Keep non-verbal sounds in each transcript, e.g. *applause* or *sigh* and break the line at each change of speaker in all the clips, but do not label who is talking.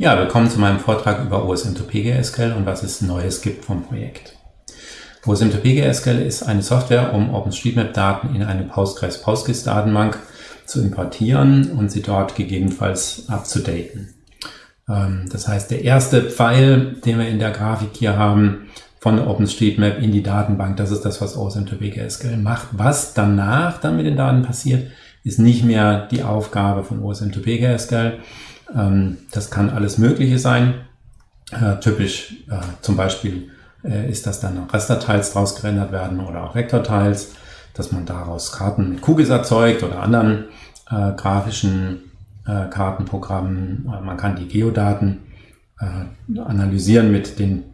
Ja, willkommen zu meinem Vortrag über OSM2PGSQL und was es Neues gibt vom Projekt. OSM2PGSQL ist eine Software, um OpenStreetMap-Daten in eine Postgres-PostGIS-Datenbank zu importieren und sie dort gegebenenfalls abzudaten. Ähm, das heißt, der erste Pfeil, den wir in der Grafik hier haben, von OpenStreetMap in die Datenbank, das ist das, was OSM2PGSQL macht. Was danach dann mit den Daten passiert, ist nicht mehr die Aufgabe von OSM2PGSQL, ähm, das kann alles Mögliche sein. Äh, typisch äh, zum Beispiel äh, ist, dass dann Rasterteils draus gerendert werden oder auch Vektorteils, dass man daraus Karten mit QGIS erzeugt oder anderen äh, grafischen äh, Kartenprogrammen. Man kann die Geodaten äh, analysieren mit den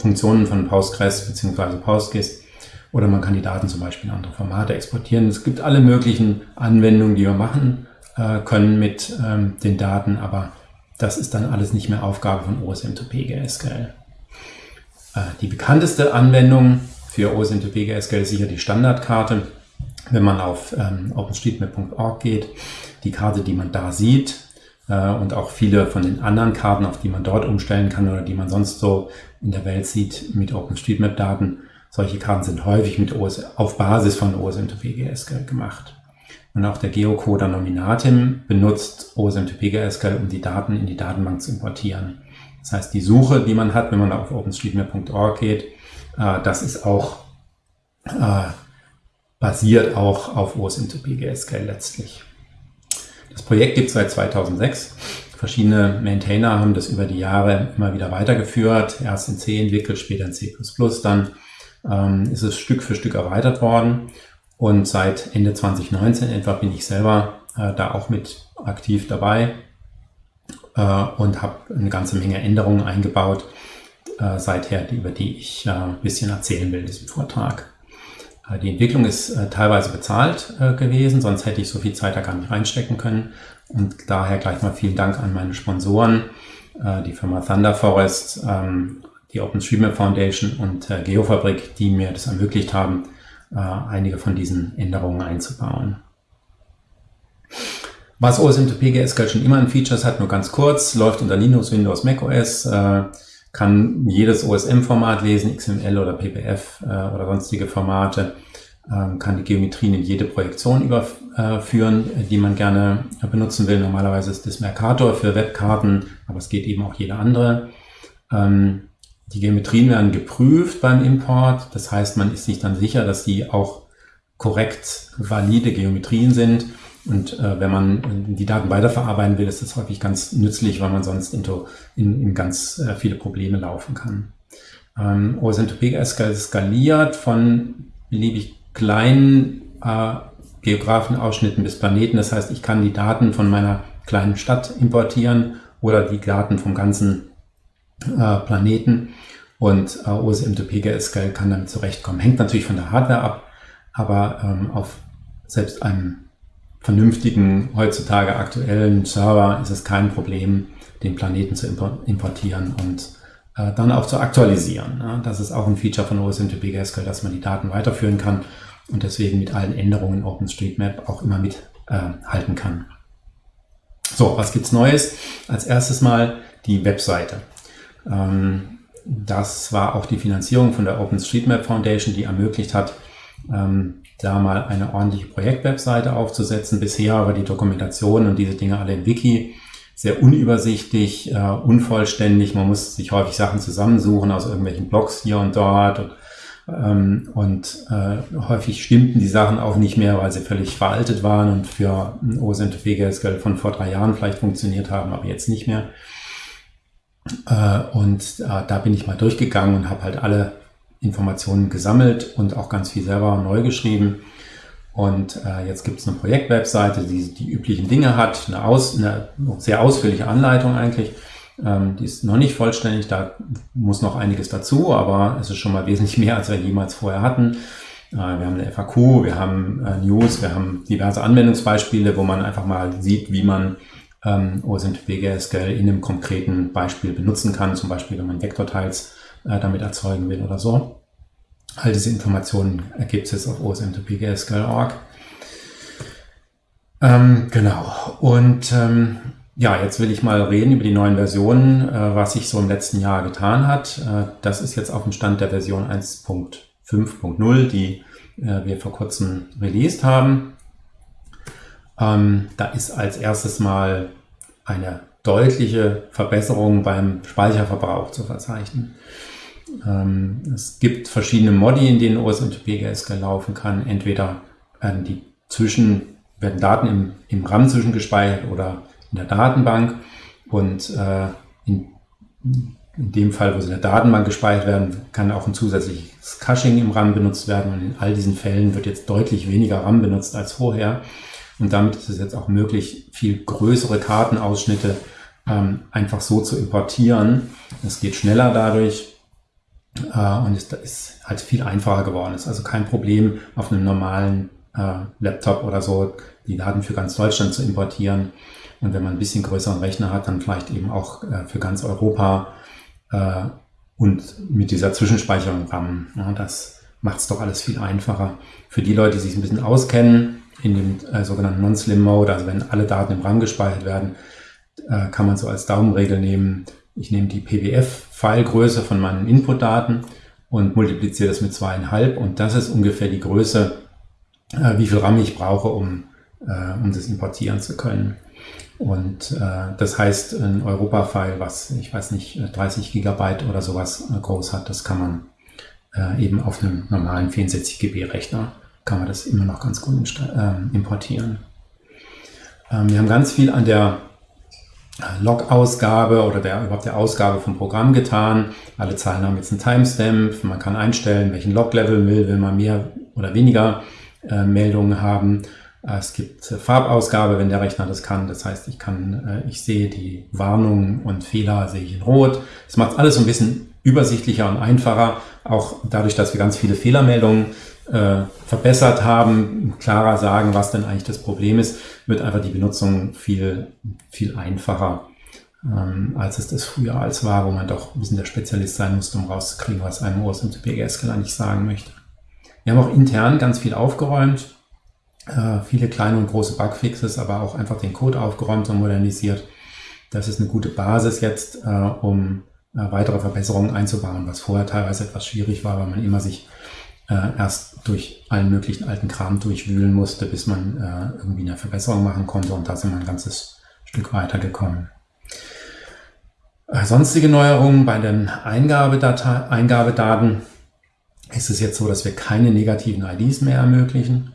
Funktionen von Postgres bzw. PostGIS oder man kann die Daten zum Beispiel in andere Formate exportieren. Es gibt alle möglichen Anwendungen, die wir machen äh, können mit ähm, den Daten, aber das ist dann alles nicht mehr Aufgabe von OSM2PGSQL. Äh, die bekannteste Anwendung für OSM2PGSQL ist sicher die Standardkarte. Wenn man auf ähm, openstreetmap.org geht, die Karte, die man da sieht, äh, und auch viele von den anderen Karten, auf die man dort umstellen kann oder die man sonst so in der Welt sieht mit OpenStreetMap-Daten, solche Karten sind häufig mit OS, auf Basis von OSM2PGSQL gemacht. Und auch der Geocoder Nominatim benutzt OSM2PGSQL, um die Daten in die Datenbank zu importieren. Das heißt, die Suche, die man hat, wenn man auf openstreetmap.org geht, äh, das ist auch äh, basiert auch auf OSM2PGSQL letztlich. Das Projekt gibt es seit 2006. Verschiedene Maintainer haben das über die Jahre immer wieder weitergeführt. Erst in C entwickelt, später in C++. Dann ähm, ist es Stück für Stück erweitert worden. Und seit Ende 2019 etwa bin ich selber äh, da auch mit aktiv dabei äh, und habe eine ganze Menge Änderungen eingebaut äh, seither, über die ich äh, ein bisschen erzählen will in diesem Vortrag. Äh, die Entwicklung ist äh, teilweise bezahlt gewesen, sonst hätte ich so viel Zeit da gar nicht reinstecken können. Und daher gleich mal vielen Dank an meine Sponsoren, die Firma Thunder Forest, ähm, die OpenStreetMap Foundation und Geofabrik, die mir das ermöglicht haben, einige von diesen Änderungen einzubauen. Was OSM2PGSQL schon immer an Features hat, nur ganz kurz, läuft unter Linux, Windows, macOS, äh, kann jedes OSM-Format lesen, XML oder PPF äh, oder sonstige Formate, ähm, kann die Geometrien in jede Projektion überführen, äh, die man gerne benutzen will. Normalerweise ist das Mercator für Webkarten, aber es geht eben auch jede andere. Ähm, die Geometrien werden geprüft beim Import. Das heißt, man ist sich dann sicher, dass die auch korrekt valide Geometrien sind. Und äh, wenn man die Daten weiterverarbeiten will, ist das häufig ganz nützlich, weil man sonst in, in, ganz äh, viele Probleme laufen kann. Ähm, OSM2P skaliert von beliebig kleinen äh, Geografenausschnitten bis Planeten. Das heißt, ich kann die Daten von meiner kleinen Stadt importieren oder die Daten vom ganzen äh, Planeten und äh, OSM2PGSQL kann damit zurechtkommen. Hängt natürlich von der Hardware ab, aber ähm, auf selbst einem vernünftigen, heutzutage aktuellen Server ist es kein Problem, den Planeten zu importieren und äh, dann auch zu aktualisieren. Ja, das ist auch ein Feature von OSM2PGSQL, dass man die Daten weiterführen kann und deswegen mit allen Änderungen OpenStreetMap auch immer mithalten äh, kann. So, was gibt's Neues? Als erstes mal die Webseite. Ähm, das war auch die Finanzierung von der OpenStreetMap Foundation, die ermöglicht hat, ähm, da mal eine ordentliche Projektwebseite aufzusetzen. Bisher war die Dokumentation und diese Dinge alle im Wiki sehr unübersichtlich, äh, unvollständig. Man muss sich häufig Sachen zusammensuchen aus irgendwelchen Blogs hier und dort. Und, ähm, und äh, häufig stimmten die Sachen auch nicht mehr, weil sie völlig veraltet waren und für ein OSM2PGSQL von vor drei Jahren vielleicht funktioniert haben, aber jetzt nicht mehr. Äh, und äh, da bin ich mal durchgegangen und habe halt alle Informationen gesammelt und auch ganz viel selber neu geschrieben. Und äh, jetzt gibt es eine Projektwebseite, die die üblichen Dinge hat, eine, aus, eine sehr ausführliche Anleitung eigentlich. Ähm, die ist noch nicht vollständig, da muss noch einiges dazu, aber es ist schon mal wesentlich mehr, als wir jemals vorher hatten. Wir haben eine FAQ, wir haben News, wir haben diverse Anwendungsbeispiele, wo man einfach mal sieht, wie man ähm, OSM2PGSQL in einem konkreten Beispiel benutzen kann, zum Beispiel wenn man Vektorteils äh, damit erzeugen will oder so. All diese Informationen ergibt es jetzt auf osm2pgsql.org. Ähm, genau. Und ähm, Ja, jetzt will ich mal reden über die neuen Versionen, äh, was sich so im letzten Jahr getan hat. Äh, das ist jetzt auf dem Stand der Version 1.5.0, die äh, wir vor kurzem released haben. Ähm, da ist als erstes mal eine deutliche Verbesserung beim Speicherverbrauch zu verzeichnen. Ähm, es gibt verschiedene Modi, in denen OSMTP GSK laufen kann. Entweder werden die zwischen, werden Daten im, im RAM zwischengespeichert oder in der Datenbank und äh, in, in dem Fall, wo sie in der Datenbank gespeichert werden, kann auch ein zusätzliches Caching im RAM benutzt werden und in all diesen Fällen wird jetzt deutlich weniger RAM benutzt als vorher und damit ist es jetzt auch möglich, viel größere Kartenausschnitte ähm, einfach so zu importieren. Es geht schneller dadurch äh, und ist, ist halt viel einfacher geworden. Es ist also kein Problem, auf einem normalen äh, Laptop oder so die Daten für ganz Deutschland zu importieren. Und wenn man ein bisschen größeren Rechner hat, dann vielleicht eben auch äh, für ganz Europa äh, und mit dieser Zwischenspeicherung RAM. Ja, das macht es doch alles viel einfacher. Für die Leute, die sich ein bisschen auskennen, in dem äh, sogenannten Non-Slim Mode, also wenn alle Daten im RAM gespeichert werden, äh, kann man so als Daumenregel nehmen, ich nehme die PWF-Filegröße von meinen Inputdaten und multipliziere das mit zweieinhalb und das ist ungefähr die Größe, äh, wie viel RAM ich brauche, um, äh, um das importieren zu können. Und äh, das heißt, ein Europa-File, was, ich weiß nicht, 30 Gigabyte oder sowas äh, groß hat, das kann man äh, eben auf einem normalen 64 GB Rechner, kann man das immer noch ganz gut äh, importieren. Ähm, wir haben ganz viel an der Log-Ausgabe oder der, überhaupt der Ausgabe vom Programm getan. Alle Zahlen haben jetzt einen Timestamp. Man kann einstellen, welchen Log-Level will, will man mehr oder weniger äh, Meldungen haben. Äh, es gibt äh, Farbausgabe, wenn der Rechner das kann. Das heißt, ich kann, äh, ich sehe die Warnungen und Fehler sehe ich in Rot. Das macht alles so ein bisschen übersichtlicher und einfacher. Auch dadurch, dass wir ganz viele Fehlermeldungen äh, verbessert haben, klarer sagen, was denn eigentlich das Problem ist, wird einfach die Benutzung viel, viel einfacher, ähm, als es das früher als war, wo man doch ein bisschen der Spezialist sein musste, um rauszukriegen, was einem OSMTP-GSQL eigentlich sagen möchte. Wir haben auch intern ganz viel aufgeräumt, äh, viele kleine und große Bugfixes, aber auch einfach den Code aufgeräumt und modernisiert. Das ist eine gute Basis jetzt, äh, um äh, weitere Verbesserungen einzubauen, was vorher teilweise etwas schwierig war, weil man immer sich äh, erst durch allen möglichen alten Kram durchwühlen musste, bis man äh, irgendwie eine Verbesserung machen konnte und da sind wir ein ganzes Stück weiter gekommen. Äh, sonstige Neuerungen bei den Eingabedaten ist es jetzt so, dass wir keine negativen IDs mehr ermöglichen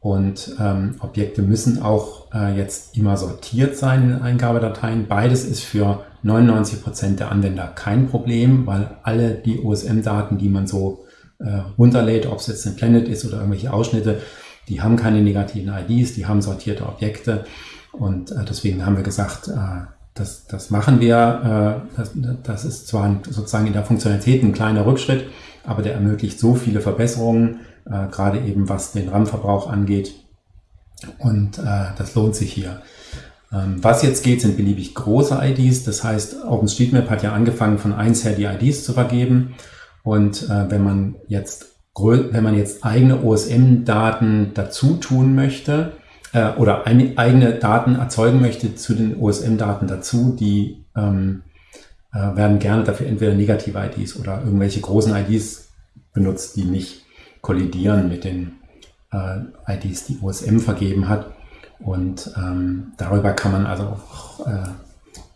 und ähm, Objekte müssen auch äh, jetzt immer sortiert sein in den Eingabedateien. Beides ist für 99 Prozent der Anwender kein Problem, weil alle die OSM-Daten, die man so äh, runterlädt, ob es jetzt ein Planet ist oder irgendwelche Ausschnitte, die haben keine negativen IDs, die haben sortierte Objekte und äh, deswegen haben wir gesagt, äh, das, das machen wir. Äh, das, das ist zwar ein, sozusagen in der Funktionalität ein kleiner Rückschritt, aber der ermöglicht so viele Verbesserungen, äh, gerade eben was den RAM-Verbrauch angeht und äh, das lohnt sich hier. Ähm, was jetzt geht, sind beliebig große IDs. Das heißt, OpenStreetMap hat ja angefangen, von eins her die IDs zu vergeben. Und äh, wenn man jetzt wenn man jetzt eigene OSM-Daten dazu tun möchte äh, oder ein, eigene Daten erzeugen möchte zu den OSM-Daten dazu, die ähm, äh, werden gerne dafür entweder negative IDs oder irgendwelche großen IDs benutzt, die nicht kollidieren mit den äh, IDs, die OSM vergeben hat. Und ähm, darüber kann man also auch äh,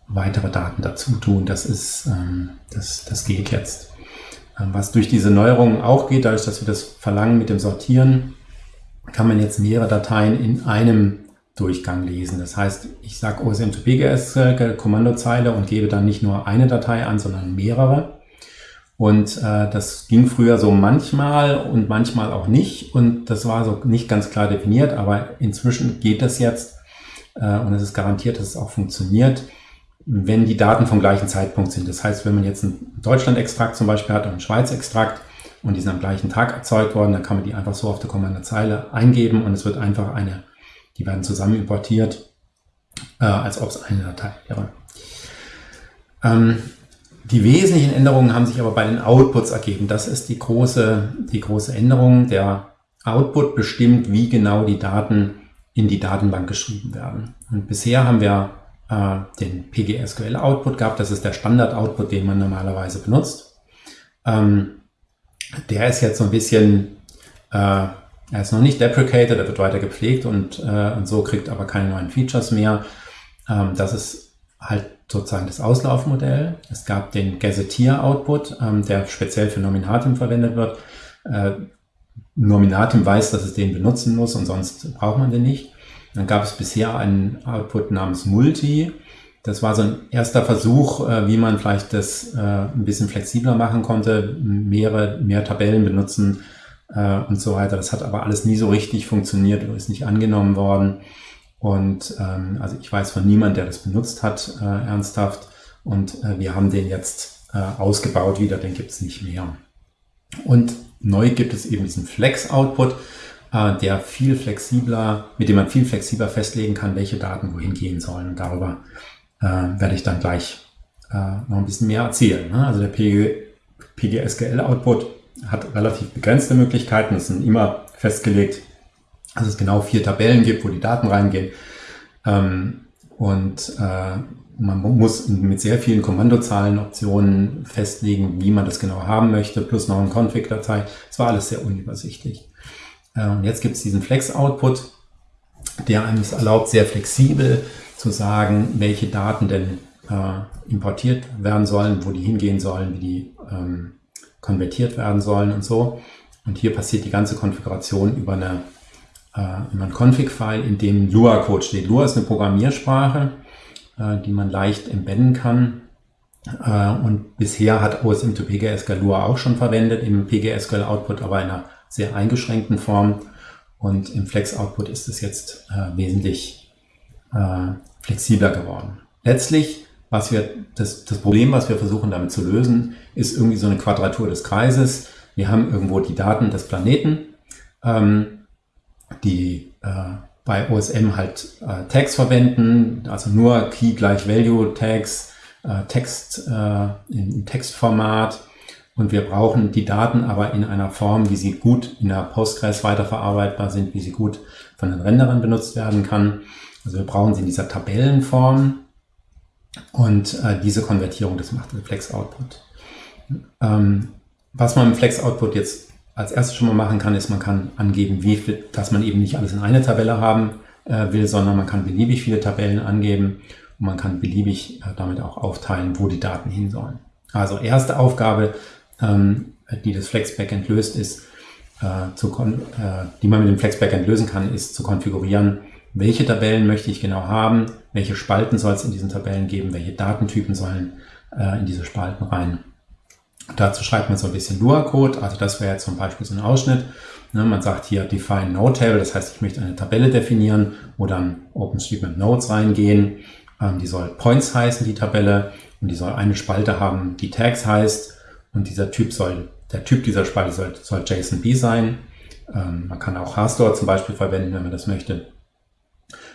weitere Daten dazu tun. Das ist, ähm, das, das geht jetzt. Ähm, was durch diese Neuerungen auch geht, dadurch, dass wir das verlangen mit dem Sortieren, kann man jetzt mehrere Dateien in einem Durchgang lesen. Das heißt, ich sage OSM to BGS äh, Kommandozeile und gebe dann nicht nur eine Datei an, sondern mehrere. Und äh, das ging früher so manchmal und manchmal auch nicht. Und das war so nicht ganz klar definiert, aber inzwischen geht das jetzt äh, und es ist garantiert, dass es auch funktioniert wenn die Daten vom gleichen Zeitpunkt sind. Das heißt, wenn man jetzt einen Deutschland-Extrakt zum Beispiel hat und einen Schweiz-Extrakt und die sind am gleichen Tag erzeugt worden, dann kann man die einfach so auf der Kommandozeile eingeben und es wird einfach eine, die werden zusammen importiert, äh, als ob es eine Datei wäre. Ähm, die wesentlichen Änderungen haben sich aber bei den Outputs ergeben. Das ist die große, die große Änderung. Der Output bestimmt, wie genau die Daten in die Datenbank geschrieben werden. Und bisher haben wir äh, den PGSQL-Output gehabt. Das ist der Standard-Output, den man normalerweise benutzt. Ähm, der ist jetzt so ein bisschen, äh, er ist noch nicht deprecated, er wird weiter gepflegt und, äh, und so kriegt aber keine neuen Features mehr. Ähm, das ist halt sozusagen das Auslaufmodell. Es gab den Gazetteer-Output, ähm, der speziell für Nominatim verwendet wird. Äh, Nominatim weiß, dass es den benutzen muss und sonst braucht man den nicht. Dann gab es bisher einen Output namens Multi. Das war so ein erster Versuch, äh, wie man vielleicht das äh, ein bisschen flexibler machen konnte, mehrere, mehr Tabellen benutzen äh, und so weiter. Das hat aber alles nie so richtig funktioniert oder ist nicht angenommen worden. Und ähm, also ich weiß von niemand, der das benutzt hat, ernsthaft. Und wir haben den jetzt ausgebaut wieder, den gibt es nicht mehr. Und neu gibt es eben diesen Flex-Output, der viel flexibler, mit dem man viel flexibler festlegen kann, welche Daten wohin gehen sollen. Und darüber äh, werde ich dann gleich äh, noch ein bisschen mehr erzählen. Ne? Also der PG, PGSQL-Output hat relativ begrenzte Möglichkeiten. Es sind immer festgelegt, dass es genau vier Tabellen gibt, wo die Daten reingehen. Ähm, und äh, man muss mit sehr vielen Kommandozahlenoptionen festlegen, wie man das genau haben möchte, plus noch eine Config-Datei. Es war alles sehr unübersichtlich. Und jetzt gibt es diesen Flex-Output, der einem es erlaubt, sehr flexibel zu sagen, welche Daten denn äh, importiert werden sollen, wo die hingehen sollen, wie die ähm, konvertiert werden sollen und so. Und hier passiert die ganze Konfiguration über eine äh, über ein Config-File, in dem Lua-Code steht. Lua ist eine Programmiersprache, äh, die man leicht embedden kann. Äh, und bisher hat OSM 2 PGSQL Lua auch schon verwendet im PGSQL Output, aber in einer sehr eingeschränkten Form. Und im Flex Output ist es jetzt äh, wesentlich äh, flexibler geworden. Letztlich, was wir, das, das Problem, was wir versuchen damit zu lösen, ist irgendwie so eine Quadratur des Kreises. Wir haben irgendwo die Daten des Planeten. Ähm, die äh, bei OSM halt äh, Tags verwenden, also nur Key gleich Value Tags, äh, Text äh, im Textformat. Und wir brauchen die Daten aber in einer Form, wie sie gut in der Postgres weiterverarbeitbar sind, wie sie gut von den Renderern benutzt werden kann. Also wir brauchen sie in dieser Tabellenform. Und äh, diese Konvertierung, das macht der Flex Output. Ähm, was man im Flex Output jetzt als erstes schon mal machen kann, ist, man kann angeben, wie viel, dass man eben nicht alles in eine Tabelle haben äh, will, sondern man kann beliebig viele Tabellen angeben und man kann beliebig äh, damit auch aufteilen, wo die Daten hin sollen. Also erste Aufgabe, ähm, die das Flex Backend löst, ist, äh, zu äh, die man mit dem Flex Backend lösen kann, ist zu konfigurieren, welche Tabellen möchte ich genau haben, welche Spalten soll es in diesen Tabellen geben, welche Datentypen sollen äh, in diese Spalten rein. Dazu schreibt man so ein bisschen Lua-Code, also das wäre jetzt zum Beispiel so ein Ausschnitt. Ne, man sagt hier define node table, das heißt, ich möchte eine Tabelle definieren, wo dann OpenStreetMap Nodes reingehen. Ähm, die soll Points heißen, die Tabelle, und die soll eine Spalte haben, die Tags heißt, und dieser Typ soll, der Typ dieser Spalte soll, soll JSONB sein. Ähm, man kann auch Rastore zum Beispiel verwenden, wenn man das möchte.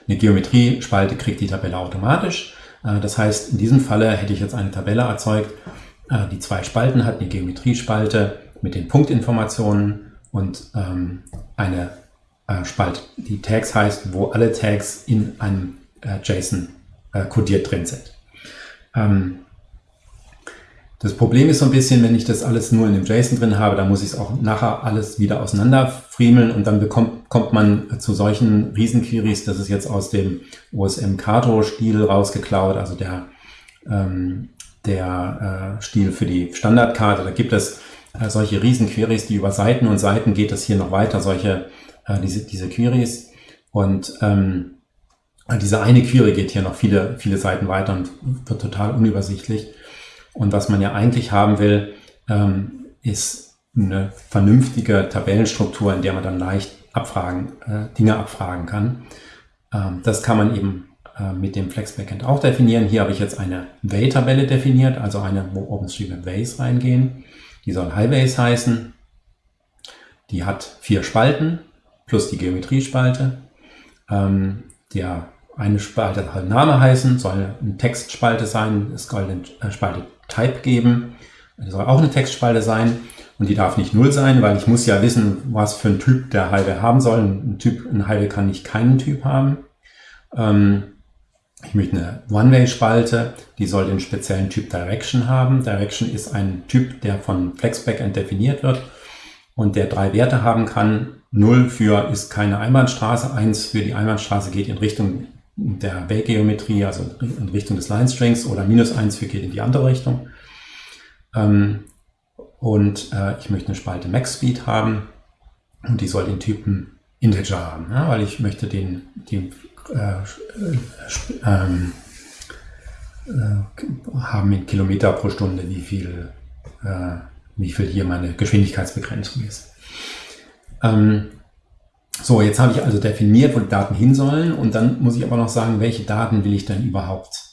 Eine Geometrie-Spalte kriegt die Tabelle automatisch. Äh, das heißt, in diesem Falle hätte ich jetzt eine Tabelle erzeugt, äh, die zwei Spalten hat, eine Geometriespalte mit den Punktinformationen und ähm, eine äh, Spalte, die Tags heißt, wo alle Tags in einem äh, JSON äh, kodiert drin sind. Ähm, das Problem ist so ein bisschen, wenn ich das alles nur in dem JSON drin habe, dann muss ich es auch nachher alles wieder auseinanderfriemeln und dann bekommt, kommt man zu solchen Riesenqueries, das ist jetzt aus dem OSM Kato-Stil rausgeklaut, also der ähm, der äh, Stil für die Standardkarte. Da gibt es äh, solche Riesenqueries, die über Seiten und Seiten geht es hier noch weiter, solche, äh, diese, diese Queries. Und ähm, diese eine Query geht hier noch viele, viele Seiten weiter und wird total unübersichtlich. Und was man ja eigentlich haben will, ähm, ist eine vernünftige Tabellenstruktur, in der man dann leicht abfragen, äh, Dinge abfragen kann. Ähm, das kann man eben äh, mit dem Flex Backend auch definieren. Hier habe ich jetzt eine Way-Tabelle definiert, also eine, wo OpenStreetMap Ways reingehen. Die soll Highways heißen. Die hat vier Spalten plus die Geometriespalte. Ähm, der eine Spalte soll Name heißen, soll eine Textspalte sein, es soll eine äh, Spalte Type geben. Es soll auch eine Textspalte sein und die darf nicht null sein, weil ich muss ja wissen, was für ein Typ der Highway haben soll. Ein Typ, ein Highway kann nicht keinen Typ haben. Ähm, ich möchte eine One-Way-Spalte, die soll den speziellen Typ Direction haben. Direction ist ein Typ, der von FlexBackend definiert wird und der drei Werte haben kann. 0 für ist keine Einbahnstraße, 1 für die Einbahnstraße geht in Richtung der Wake-Geometrie, also in Richtung des Line-Strings oder minus 1 für geht in die andere Richtung. Ähm, und äh, ich möchte eine Spalte Max-Speed haben und die soll den Typen Integer haben, ja, weil ich möchte den, den äh, ähm, äh, haben in Kilometer pro Stunde, wie viel, äh, wie viel hier meine Geschwindigkeitsbegrenzung ist. Ähm, so, jetzt habe ich also definiert, wo die Daten hin sollen und dann muss ich aber noch sagen, welche Daten will ich denn überhaupt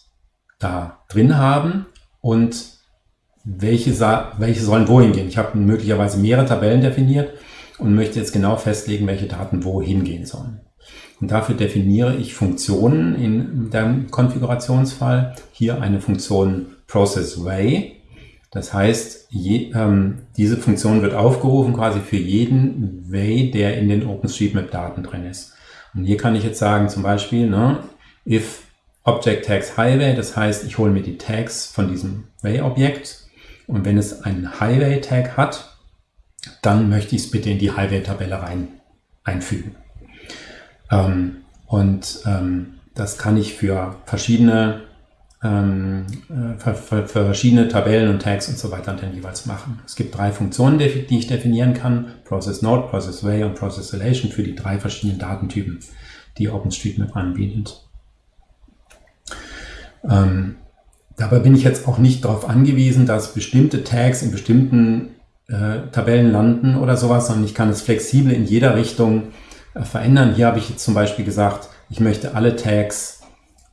da drin haben und welche, welche sollen wohin gehen. Ich habe möglicherweise mehrere Tabellen definiert und möchte jetzt genau festlegen, welche Daten wohin gehen sollen. Und dafür definiere ich Funktionen in dem Konfigurationsfall. Hier eine Funktion ProcessWay. Das heißt, je, ähm, diese Funktion wird aufgerufen quasi für jeden Way, der in den OpenStreetMap-Daten drin ist. Und hier kann ich jetzt sagen, zum Beispiel, ne, if Object Tags Highway, das heißt, ich hole mir die Tags von diesem Way-Objekt und wenn es einen Highway-Tag hat, dann möchte ich es bitte in die Highway-Tabelle rein einfügen. Ähm, und ähm, das kann ich für verschiedene, ähm, äh, für, für, verschiedene Tabellen und Tags und so weiter dann jeweils machen. Es gibt drei Funktionen, die, die ich definieren kann. Process Node, Process Way und Process Relation für die drei verschiedenen Datentypen, die OpenStreetMap anbietet. Ähm, dabei bin ich jetzt auch nicht darauf angewiesen, dass bestimmte Tags in bestimmten äh, Tabellen landen oder sowas, sondern ich kann es flexibel in jeder Richtung äh, verändern. Hier habe ich jetzt zum Beispiel gesagt, ich möchte alle Tags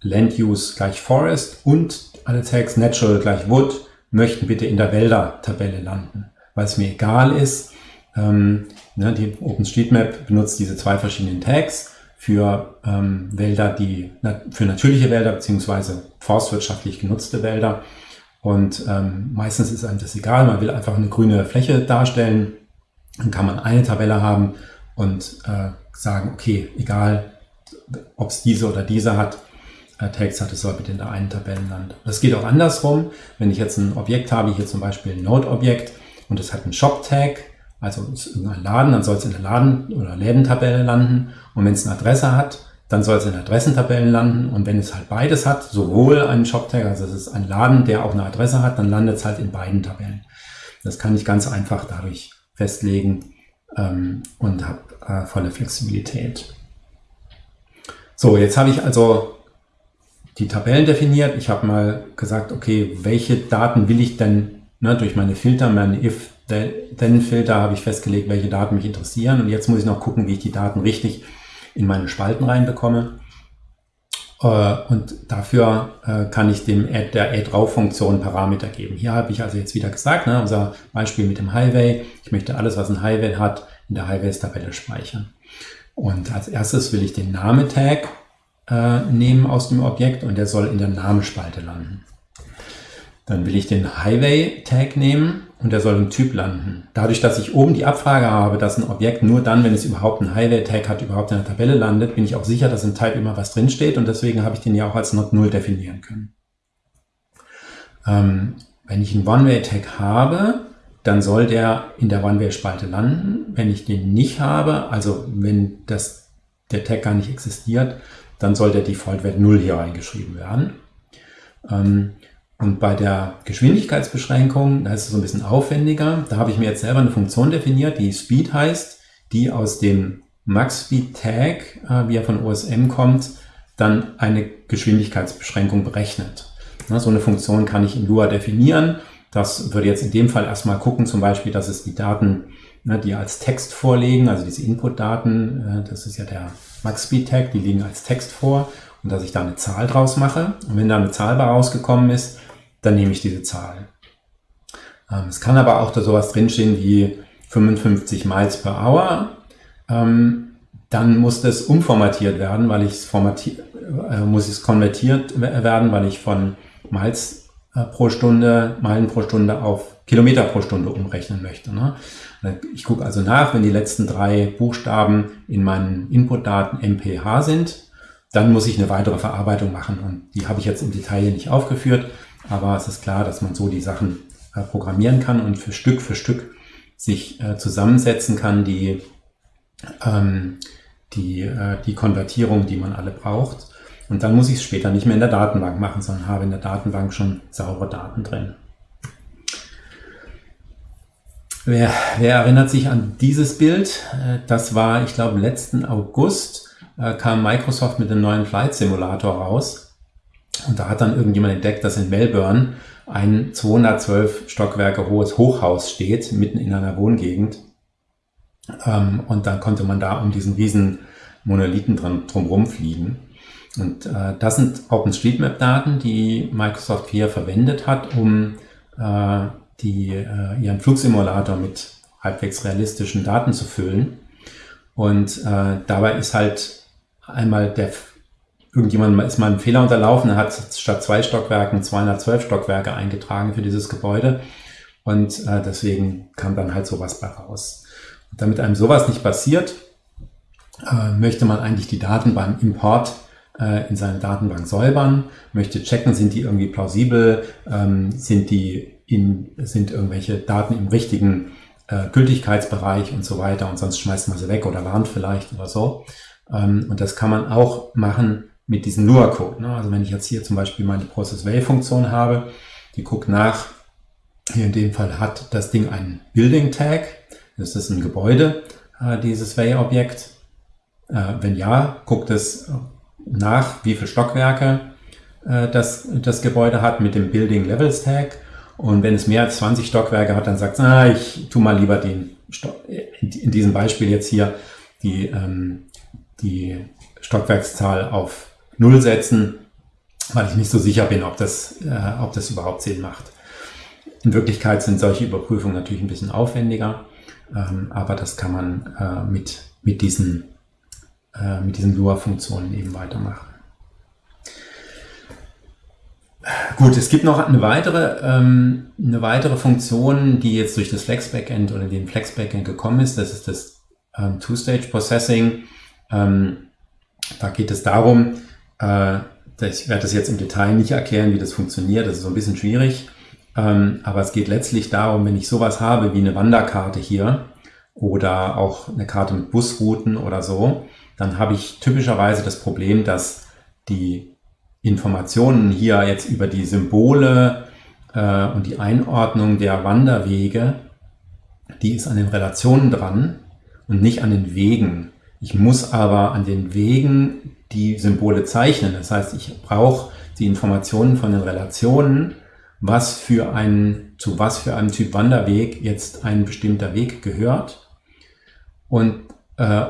Land Use gleich Forest und alle Tags Natural gleich Wood möchten bitte in der Wälder-Tabelle landen, weil es mir egal ist. Ähm, ne, die OpenStreetMap benutzt diese zwei verschiedenen Tags für ähm, Wälder, die für natürliche Wälder beziehungsweise forstwirtschaftlich genutzte Wälder. Und ähm, meistens ist einem das egal, man will einfach eine grüne Fläche darstellen. Dann kann man eine Tabelle haben und äh, sagen, okay, egal, ob es diese oder diese hat, Tags hat, es soll bitte in der einen Tabellenland. Das geht auch andersrum. Wenn ich jetzt ein Objekt habe, hier zum Beispiel ein Node-Objekt und es hat einen Shop-Tag, also ist irgendein Laden, dann soll es in der Laden- oder Lädentabelle landen. Und wenn es eine Adresse hat, dann soll es in Adressentabellen landen. Und wenn es halt beides hat, sowohl einen Shop-Tag, also es ist ein Laden, der auch eine Adresse hat, dann landet es halt in beiden Tabellen. Das kann ich ganz einfach dadurch festlegen ähm, und habe äh, volle Flexibilität. So, jetzt habe ich also die Tabellen definiert. Ich habe mal gesagt, okay, welche Daten will ich denn ne, durch meine Filter, meine If-Then-Filter habe ich festgelegt, welche Daten mich interessieren. Und jetzt muss ich noch gucken, wie ich die Daten richtig in meine Spalten reinbekomme. Äh, und dafür äh, kann ich dem Add, der Add-Rauf-Funktion Parameter geben. Hier habe ich also jetzt wieder gesagt, ne, unser Beispiel mit dem Highway. Ich möchte alles, was ein Highway hat, in der Highways-Tabelle speichern. Und als erstes will ich den Name-Tag äh, nehmen aus dem Objekt und der soll in der Namenspalte landen. Dann will ich den Highway-Tag nehmen und der soll im Typ landen. Dadurch, dass ich oben die Abfrage habe, dass ein Objekt nur dann, wenn es überhaupt einen Highway-Tag hat, überhaupt in der Tabelle landet, bin ich auch sicher, dass im Type immer was drinsteht und deswegen habe ich den ja auch als Not 0 definieren können. Ähm, wenn ich einen One-Way-Tag habe, dann soll der in der One-Way-Spalte landen. Wenn ich den nicht habe, also wenn das, der Tag gar nicht existiert, dann soll der Default-Wert 0 hier reingeschrieben werden. Ähm, und bei der Geschwindigkeitsbeschränkung, da ist es so ein bisschen aufwendiger. Da habe ich mir jetzt selber eine Funktion definiert, die Speed heißt, die aus dem Max-Speed-Tag, äh, wie er von OSM kommt, dann eine Geschwindigkeitsbeschränkung berechnet. so eine Funktion kann ich in Lua definieren das würde jetzt in dem Fall erstmal gucken, zum Beispiel, dass es die Daten, die als Text vorlegen, also diese Input-Daten, äh, das ist ja der Max-Speed-Tag, die liegen als Text vor und dass ich da eine Zahl draus mache. Und wenn da eine Zahl bei rausgekommen ist, dann nehme ich diese Zahl. Ähm, es kann aber auch da sowas drinstehen wie 55 Miles per Hour. Ähm, dann muss das umformatiert werden, weil ich es formatiert, äh, muss es konvertiert werden, weil ich von Miles pro Stunde, Meilen pro Stunde auf Kilometer pro Stunde umrechnen möchte. Ne? Ich gucke also nach, wenn die letzten drei Buchstaben in meinen Inputdaten MPH sind, dann muss ich eine weitere Verarbeitung machen. Und die habe ich jetzt im Detail nicht aufgeführt, aber es ist klar, dass man so die Sachen äh, programmieren kann und für Stück für Stück sich äh, zusammensetzen kann, die, ähm, die, äh, die Konvertierung, die man alle braucht. Und dann muss ich es später nicht mehr in der Datenbank machen, sondern habe in der Datenbank schon saubere Daten drin. Wer, wer erinnert sich an dieses Bild? Äh, das war, ich glaube, letzten August äh, kam Microsoft mit einem neuen Flight Simulator raus. Und da hat dann irgendjemand entdeckt, dass in Melbourne ein 212 Stockwerke hohes Hochhaus steht, mitten in einer Wohngegend. Ähm, und dann konnte man da um diesen riesen Monolithen dran, drumherum fliegen. Und äh, das sind OpenStreetMap-Daten, die Microsoft hier verwendet hat, um äh, die, äh, ihren Flugsimulator mit halbwegs realistischen Daten zu füllen. Und äh, dabei ist halt einmal der irgendjemand ist mal ein Fehler unterlaufen, er hat statt zwei Stockwerken 212 Stockwerke eingetragen für dieses Gebäude und äh, deswegen kam dann halt sowas bei raus. Und damit einem sowas nicht passiert, äh, möchte man eigentlich die Daten beim Import äh, in seine Datenbank säubern, möchte checken, sind die irgendwie plausibel, ähm, sind die in, sind irgendwelche Daten im richtigen äh, Gültigkeitsbereich und so weiter und sonst schmeißt man sie weg oder warnt vielleicht oder so. Ähm, und das kann man auch machen mit diesem Lua-Code. Ne? Also wenn ich jetzt hier zum Beispiel meine Process-Way-Funktion habe, die guckt nach, hier in dem Fall hat das Ding einen Building-Tag, das ist ein Gebäude, äh, dieses Way-Objekt. Äh, wenn ja, guckt es nach, wie viele Stockwerke äh, das, das Gebäude hat mit dem Building Levels Tag. Und wenn es mehr als 20 Stockwerke hat, dann sagt es, ah, ich tu mal lieber den, in diesem Beispiel jetzt hier, die, ähm, die Stockwerkszahl auf Null setzen, weil ich nicht so sicher bin, ob das, äh, ob das überhaupt Sinn macht. In Wirklichkeit sind solche Überprüfungen natürlich ein bisschen aufwendiger, ähm, aber das kann man äh, mit, mit diesen, äh, mit diesen Lua-Funktionen eben weitermachen. Gut, es gibt noch eine weitere, ähm, eine weitere Funktion, die jetzt durch das Flex Backend oder den Flex Backend gekommen ist. Das ist das ähm, Two-Stage Processing. Ähm, da geht es darum, äh, ich werde das jetzt im Detail nicht erklären, wie das funktioniert. Das ist so ein bisschen schwierig. Ähm, aber es geht letztlich darum, wenn ich sowas habe wie eine Wanderkarte hier oder auch eine Karte mit Busrouten oder so, dann habe ich typischerweise das Problem, dass die Informationen hier jetzt über die Symbole äh, und die Einordnung der Wanderwege, die ist an den Relationen dran und nicht an den Wegen. Ich muss aber an den Wegen die Symbole zeichnen. Das heißt, ich brauche die Informationen von den Relationen, was für ein, zu was für einem Typ Wanderweg jetzt ein bestimmter Weg gehört und äh,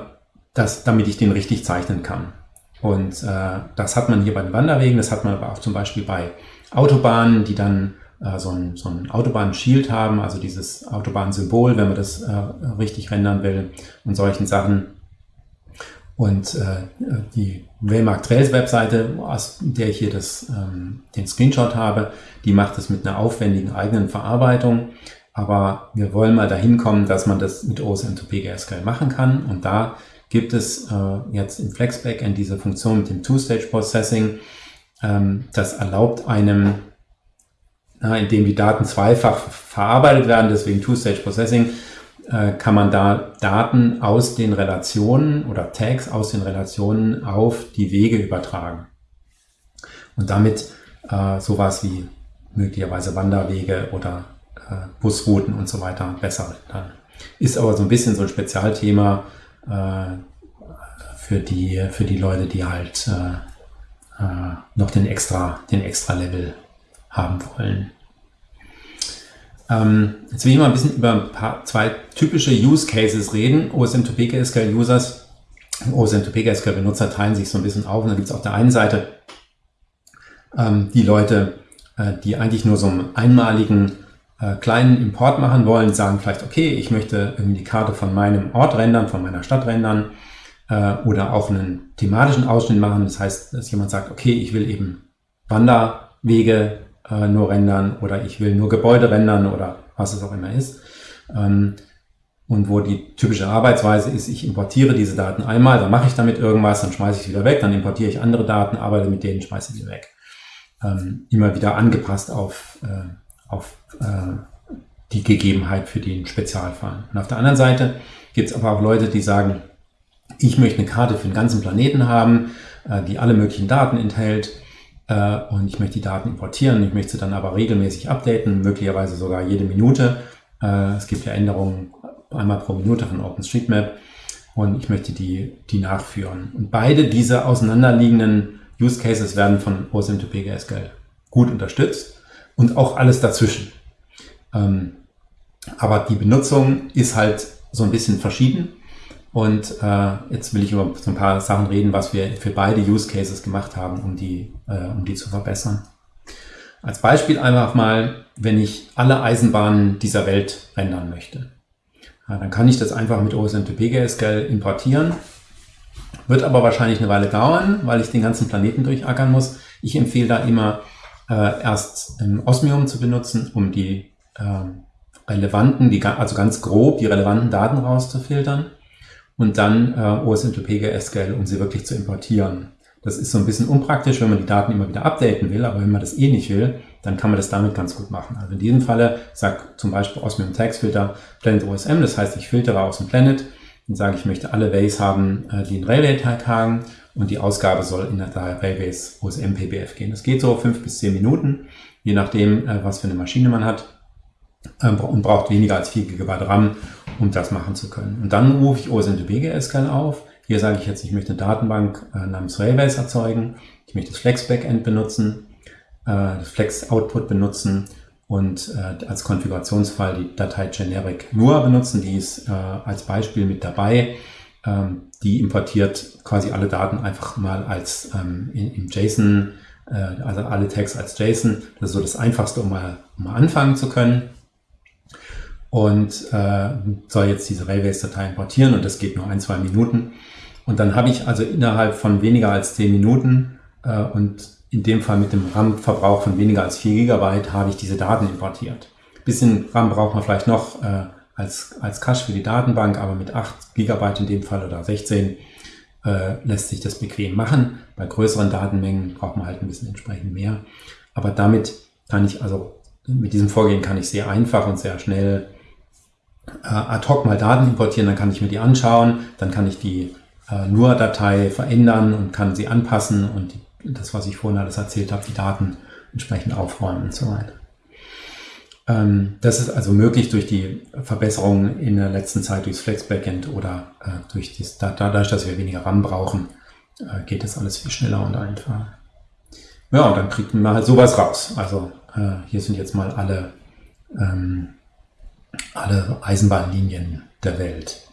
das, damit ich den richtig zeichnen kann. Und äh, das hat man hier bei den Wanderwegen, das hat man aber auch zum Beispiel bei Autobahnen, die dann äh, so ein, so ein Autobahn-Shield haben, also dieses Autobahnsymbol, wenn man das äh, richtig rendern will und solchen Sachen. Und äh, die Waymark Trails Webseite, aus der ich hier das, ähm, den Screenshot habe, die macht es mit einer aufwendigen eigenen Verarbeitung. Aber wir wollen mal dahin kommen, dass man das mit OSM2PGSQL machen kann. Und da gibt es äh, jetzt im Flex Backend diese Funktion mit dem Two-Stage Processing. Ähm, das erlaubt einem, na, indem die Daten zweifach verarbeitet werden, deswegen Two-Stage Processing, äh, kann man da Daten aus den Relationen oder Tags aus den Relationen auf die Wege übertragen. Und damit äh, sowas wie möglicherweise Wanderwege oder äh, Busrouten und so weiter besser dann. Ist aber so ein bisschen so ein Spezialthema für, die, für die Leute, die halt äh, äh, noch den extra, den extra Level haben wollen. Ähm, jetzt will ich mal ein bisschen über ein paar, zwei typische Use Cases reden. OSM2PGSQL Users, OSM2PGSQL Benutzer teilen sich so ein bisschen auf. Und da gibt es auf der einen Seite ähm, die Leute, äh, die eigentlich nur so einen einmaligen äh, kleinen Import machen wollen, sagen vielleicht, okay, ich möchte irgendwie die Karte von meinem Ort rendern, von meiner Stadt rendern äh, oder auch einen thematischen Ausschnitt machen. Das heißt, dass jemand sagt, okay, ich will eben Wanderwege äh, nur rendern oder ich will nur Gebäude rendern oder was es auch immer ist. Ähm, und wo die typische Arbeitsweise ist, ich importiere diese Daten einmal, dann mache ich damit irgendwas, dann schmeiße ich sie wieder weg, dann importiere ich andere Daten, arbeite mit denen, schmeiße sie weg. Ähm, immer wieder angepasst auf, äh, auf äh, die Gegebenheit für den Spezialfall. Und auf der anderen Seite gibt es aber auch Leute, die sagen, ich möchte eine Karte für den ganzen Planeten haben, äh, die alle möglichen Daten enthält äh, und ich möchte die Daten importieren. Ich möchte sie dann aber regelmäßig updaten, möglicherweise sogar jede Minute. Äh, es gibt ja Änderungen einmal pro Minute von OpenStreetMap und ich möchte die, die nachführen. Und beide diese auseinanderliegenden Use Cases werden von OSM2PGSQL gut unterstützt und auch alles dazwischen. Ähm, aber die Benutzung ist halt so ein bisschen verschieden. Und äh, jetzt will ich über so ein paar Sachen reden, was wir für beide Use Cases gemacht haben, um die, äh, um die zu verbessern. Als Beispiel einfach mal, wenn ich alle Eisenbahnen dieser Welt rendern möchte. Ja, dann kann ich das einfach mit OSM2PGSQL importieren. Wird aber wahrscheinlich eine Weile dauern, weil ich den ganzen Planeten durchackern muss. Ich empfehle da immer äh, erst ähm, Osmium zu benutzen, um die äh, relevanten, die, also ganz grob die relevanten Daten rauszufiltern und dann äh, OSM2PGSQL, um sie wirklich zu importieren. Das ist so ein bisschen unpraktisch, wenn man die Daten immer wieder updaten will, aber wenn man das eh nicht will, dann kann man das damit ganz gut machen. Also in diesem Falle sagt zum Beispiel Osmium Tags Filter Planet OSM, das heißt, ich filtere aus dem Planet und sage, ich möchte alle Ways haben, äh, die einen Railway Tag haben und die Ausgabe soll in der Railways OSM PBF gehen. Das geht so fünf bis zehn Minuten, je nachdem, äh, was für eine Maschine man hat äh, und braucht weniger als 4 GB RAM, um das machen zu können. Und dann rufe ich OSM2BGSQL auf. Hier sage ich jetzt, ich möchte eine Datenbank namens Railways erzeugen. Ich möchte das Flex Backend benutzen äh, das Flex Output benutzen und äh, als Konfigurationsfall die Datei generic nur benutzen. Die ist äh, als Beispiel mit dabei. Die importiert quasi alle Daten einfach mal als ähm, in, in JSON, äh, also alle Tags als JSON. Das ist so das Einfachste, um mal, um mal anfangen zu können. Und äh, soll jetzt diese Railways-Datei importieren und das geht nur ein, zwei Minuten. Und dann habe ich also innerhalb von weniger als zehn Minuten äh, und in dem Fall mit dem RAM-Verbrauch von weniger als 4 GB habe ich diese Daten importiert. Ein bisschen RAM braucht man vielleicht noch äh, als, als Cache für die Datenbank, aber mit 8 GB in dem Fall oder 16 äh, lässt sich das bequem machen. Bei größeren Datenmengen braucht man halt ein bisschen entsprechend mehr. Aber damit kann ich also, mit diesem Vorgehen kann ich sehr einfach und sehr schnell äh, ad hoc mal Daten importieren, dann kann ich mir die anschauen, dann kann ich die äh, NUR-Datei verändern und kann sie anpassen und die das, was ich vorhin alles erzählt habe, die Daten entsprechend aufräumen und so weiter. Ähm, das ist also möglich durch die Verbesserungen in der letzten Zeit durchs Flex Backend oder äh, durch das, dadurch, dass wir weniger RAM brauchen, äh, geht das alles viel schneller und einfacher. Ja, und dann kriegt man halt sowas raus. Also äh, hier sind jetzt mal alle, ähm, alle Eisenbahnlinien der Welt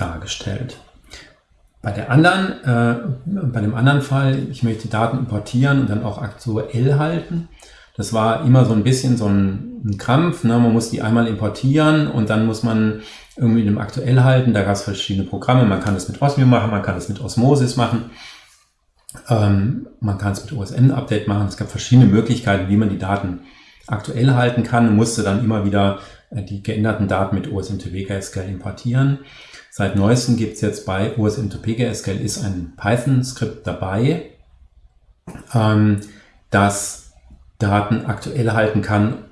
dargestellt. Bei der anderen, bei dem anderen Fall, ich möchte Daten importieren und dann auch aktuell halten. Das war immer so ein bisschen so ein, ein Krampf. Ne? Man muss die einmal importieren und dann muss man irgendwie dem aktuell halten. Da gab es verschiedene Programme. Man kann das mit Osmium machen, man kann das mit Osmosis machen. Ähm, man kann es mit OSN-Update machen. Es gab verschiedene Möglichkeiten, wie man die Daten aktuell halten kann und musste dann immer wieder äh, die geänderten Daten mit OSM2PGSQL importieren. Seit neuestem gibt es jetzt bei OSM2PGSQL ist ein Python-Skript dabei, ähm, das Daten aktuell halten kann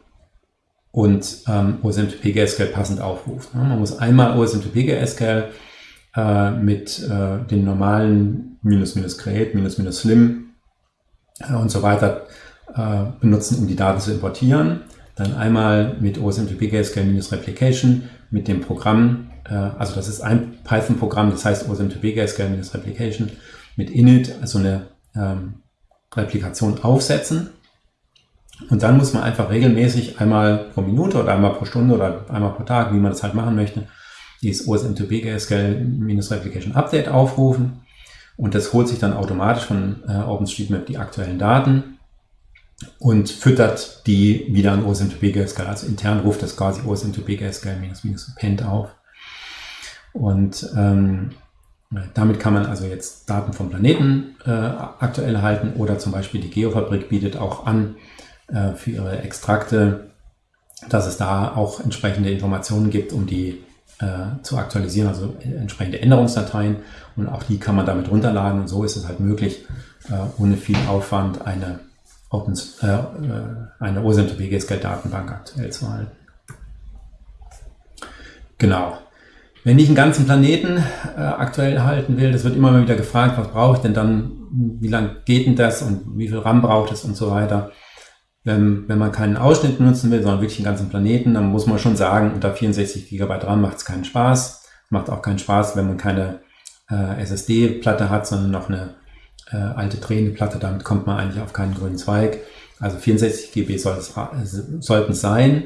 und ähm, OSM2PGSQL passend aufruft. Ne? Man muss einmal OSM2PGSQL äh, mit äh, den normalen minus minus create, minus minus slim äh, und so weiter äh, benutzen, um die Daten zu importieren. Dann einmal mit OSM2PGSQL minus replication mit dem Programm äh, also das ist ein Python-Programm, das heißt OSM2PGSQL-Replication mit init, also eine ähm, Replikation aufsetzen. Und dann muss man einfach regelmäßig einmal pro Minute oder einmal pro Stunde oder einmal pro Tag, wie man das halt machen möchte, dieses OSM2PGSQL-Replication Update aufrufen. Und das holt sich dann automatisch von äh, OpenStreetMap die aktuellen Daten und füttert die wieder an OSM2PGSQL. Also intern ruft das quasi OSM2PGSQL-append auf. Und ähm, damit kann man also jetzt Daten vom Planeten äh, aktuell halten oder zum Beispiel die Geofabrik bietet auch an äh, für ihre Extrakte, dass es da auch entsprechende Informationen gibt, um die äh, zu aktualisieren, also entsprechende Änderungsdateien. Und auch die kann man damit runterladen. Und so ist es halt möglich, äh, ohne viel Aufwand eine, Open, äh, äh eine OSM-to-PGSQL-Datenbank aktuell zu halten. Genau. Wenn ich einen ganzen Planeten äh, aktuell halten will, das wird immer wieder gefragt, was brauche ich denn dann, wie lange geht denn das und wie viel RAM braucht es und so weiter. Wenn, wenn man keinen Ausschnitt nutzen will, sondern wirklich einen ganzen Planeten, dann muss man schon sagen, unter 64 GB RAM macht es keinen Spaß. Macht auch keinen Spaß, wenn man keine äh, SSD-Platte hat, sondern noch eine äh, alte drehende Platte. Damit kommt man eigentlich auf keinen grünen Zweig. Also 64 GB es, sollten es sein.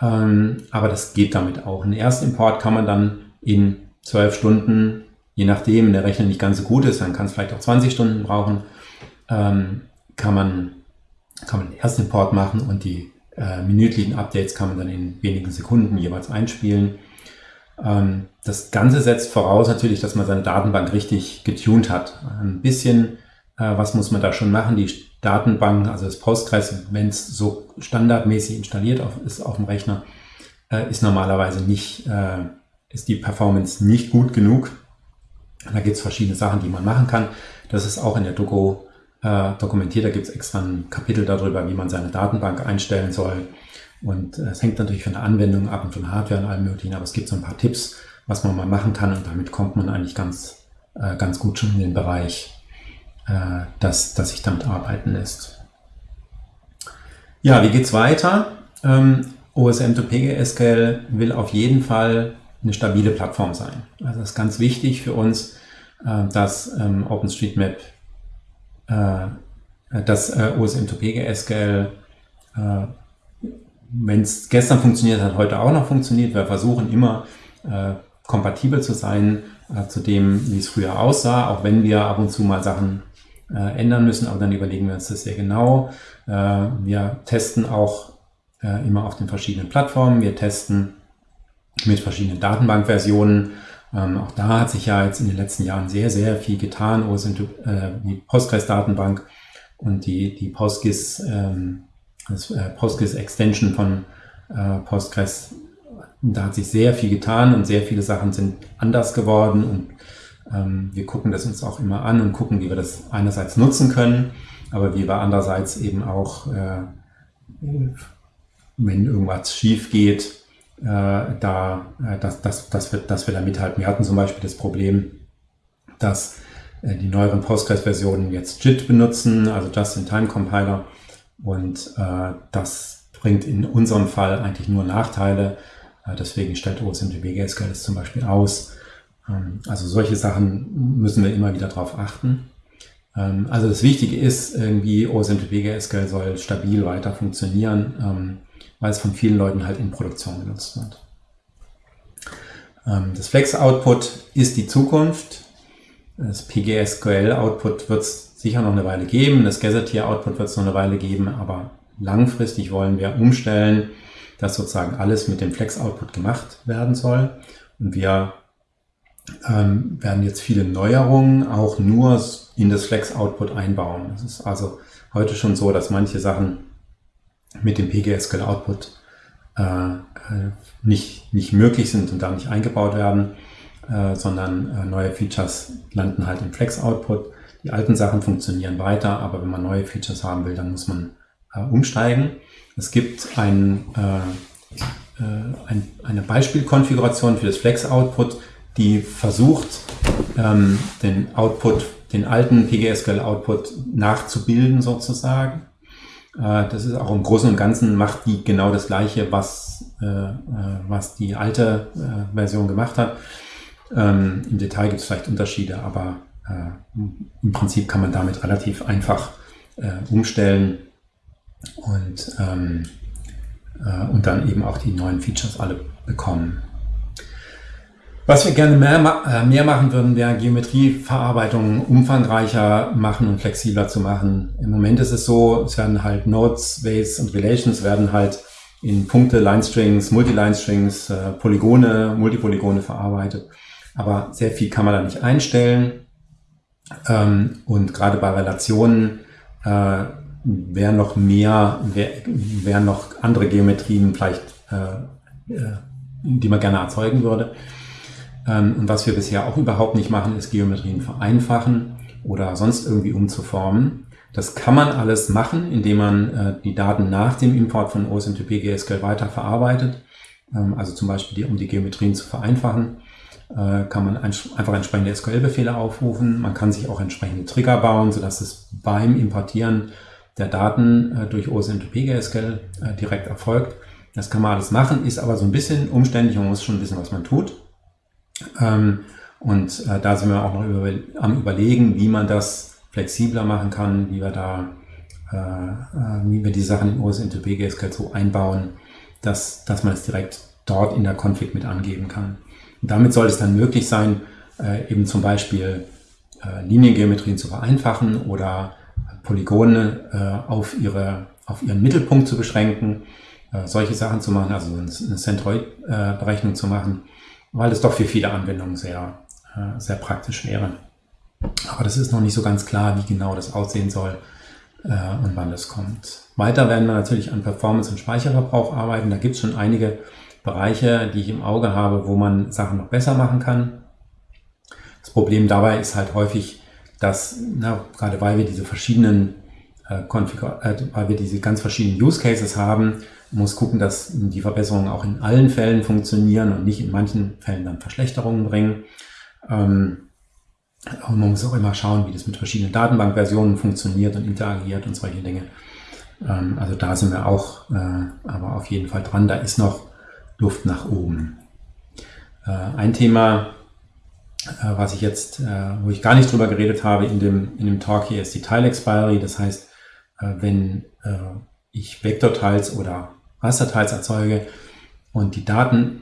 Ähm, aber das geht damit auch. Einen Erstimport kann man dann in 12 Stunden, je nachdem, wenn der Rechner nicht ganz so gut ist, dann kann es vielleicht auch 20 Stunden brauchen, ähm, kann man kann man den Erstimport machen und die äh, minütlichen Updates kann man dann in wenigen Sekunden jeweils einspielen. Ähm, das Ganze setzt voraus natürlich, dass man seine Datenbank richtig getuned hat. Ein bisschen, äh, was muss man da schon machen? Die Datenbank, also das Postgres, wenn es so standardmäßig installiert auf, ist auf dem Rechner, äh, ist normalerweise nicht, äh, ist die Performance nicht gut genug. Da gibt es verschiedene Sachen, die man machen kann. Das ist auch in der Doku äh, dokumentiert. Da gibt es extra ein Kapitel darüber, wie man seine Datenbank einstellen soll. Und äh, es hängt natürlich von der Anwendung ab und von Hardware und allem möglichen, aber es gibt so ein paar Tipps, was man mal machen kann und damit kommt man eigentlich ganz, äh, ganz gut schon in den Bereich, dass, dass sich damit arbeiten lässt. Ja, wie geht's weiter? Ähm, OSM2PGSQL will auf jeden Fall eine stabile Plattform sein. Also das ist ganz wichtig für uns, dass ähm, OpenStreetMap äh, das äh, OSM2PGSQL, äh, wenn es gestern funktioniert hat, heute auch noch funktioniert. Wir versuchen immer kompatibel zu sein zu dem, wie es früher aussah, auch wenn wir ab und zu mal Sachen ändern müssen, aber dann überlegen wir uns das sehr genau. Wir testen auch immer auf den verschiedenen Plattformen. Wir testen mit verschiedenen Datenbankversionen ähm, auch da hat sich ja jetzt in den letzten Jahren sehr, sehr viel getan. Wo sind äh, die Postgres-Datenbank und die, die Postgres, ähm, das äh, Postgres-Extension von äh, Postgres, da hat sich sehr viel getan und sehr viele Sachen sind anders geworden und ähm, wir gucken das uns auch immer an und gucken, wie wir das einerseits nutzen können, aber wie wir andererseits eben auch, äh, wenn irgendwas schief geht, äh, da, äh, dass, dass, dass, wir, dass wir da mithalten. Wir hatten zum Beispiel das Problem, dass äh, die neueren Postgres-Versionen jetzt JIT benutzen, also Just-in-Time-Compiler. Und äh, das bringt in unserem Fall eigentlich nur Nachteile. Äh, deswegen stellt OSMDB-SQL das zum Beispiel aus. Ähm, also solche Sachen müssen wir immer wieder darauf achten. Ähm, also das Wichtige ist, irgendwie OSMDB-SQL soll stabil weiter funktionieren. Ähm, weil es von vielen Leuten halt in Produktion genutzt wird. Ähm, das Flex-Output ist die Zukunft. Das PGSQL-Output wird es sicher noch eine Weile geben. Das Gazetteer-Output wird es noch eine Weile geben, aber langfristig wollen wir umstellen, dass sozusagen alles mit dem Flex-Output gemacht werden soll. Und wir ähm, werden jetzt viele Neuerungen auch nur in das Flex-Output einbauen. Es ist also heute schon so, dass manche Sachen mit dem PGSQL Output äh, äh, nicht, nicht möglich sind und da nicht eingebaut werden, äh, sondern äh, neue Features landen halt im Flex Output. Die alten Sachen funktionieren weiter, aber wenn man neue Features haben will, dann muss man äh, umsteigen. Es gibt ein, äh, ein, eine Beispielkonfiguration für das Flex Output, die versucht, ähm, den Output, den alten PGSQL Output nachzubilden sozusagen. Äh, das ist auch im Großen und Ganzen macht die genau das Gleiche, was, äh, äh, was die alte Version gemacht hat. Ähm, Im Detail gibt es vielleicht Unterschiede, aber im Prinzip kann man damit relativ einfach umstellen und, ähm, und dann eben auch die neuen Features alle bekommen. Was wir gerne mehr, äh, mehr machen würden, wäre Geometrieverarbeitung umfangreicher machen und flexibler zu machen. Im Moment ist es so, es werden halt Nodes, Ways und Relations werden halt in Punkte, Line-Strings, Multi-Line-Strings, äh, Polygone, Multipolygone verarbeitet. Aber sehr viel kann man da nicht einstellen. Ähm, und gerade bei Relationen äh, wären noch mehr, wären wär noch andere Geometrien vielleicht die man gerne erzeugen würde. Ähm, und was wir bisher auch überhaupt nicht machen, ist Geometrien vereinfachen oder sonst irgendwie umzuformen. Das kann man alles machen, indem man äh, die Daten nach dem Import von OSMTP GSQL weiter verarbeitet. Ähm, also zum Beispiel, um die Geometrien zu vereinfachen, äh, kann man ein, einfach entsprechende SQL-Befehle aufrufen. Man kann sich auch entsprechende Trigger bauen, sodass es beim Importieren der Daten äh, durch OSMTP GSQL direkt erfolgt. Das kann man alles machen, ist aber so ein bisschen umständlich. Man muss schon wissen, was man tut. Ähm, und äh, da sind wir auch noch über, am überlegen, wie man das flexibler machen kann, wie wir da, äh, äh, wie wir die Sachen in OSMTP GSQL so einbauen, dass, dass man es direkt dort in der Config mit angeben kann. Und damit soll es dann möglich sein, eben zum Beispiel Liniengeometrien zu vereinfachen oder Polygone auf, ihre, auf ihren Mittelpunkt zu beschränken, solche Sachen zu machen, also eine Centroid-Berechnung zu machen, weil es doch für viele Anwendungen sehr, äh, sehr praktisch wäre. Aber das ist noch nicht so ganz klar, wie genau das aussehen soll äh, und wann das kommt. Weiter werden wir natürlich an Performance und Speicherverbrauch arbeiten. Da gibt es schon einige Bereiche, die ich im Auge habe, wo man Sachen noch besser machen kann. Das Problem dabei ist halt häufig, dass, na, gerade weil wir diese verschiedenen äh, äh, weil wir diese ganz verschiedenen Use Cases haben, muss gucken, dass die Verbesserungen auch in allen Fällen funktionieren und nicht in manchen Fällen dann Verschlechterungen bringen. Ähm, aber man muss auch immer schauen, wie das mit verschiedenen Datenbankversionen funktioniert und interagiert und solche Dinge. Ähm, also da sind wir auch äh, aber auf jeden Fall dran. Da ist noch Luft nach oben. Äh, ein Thema, äh, was ich jetzt, äh, wo ich gar nicht drüber geredet habe in dem, in dem Talk hier, ist die Tile-Expiry. Das heißt, äh, wenn ich Vektorteils oder Rasterteils erzeuge und die Daten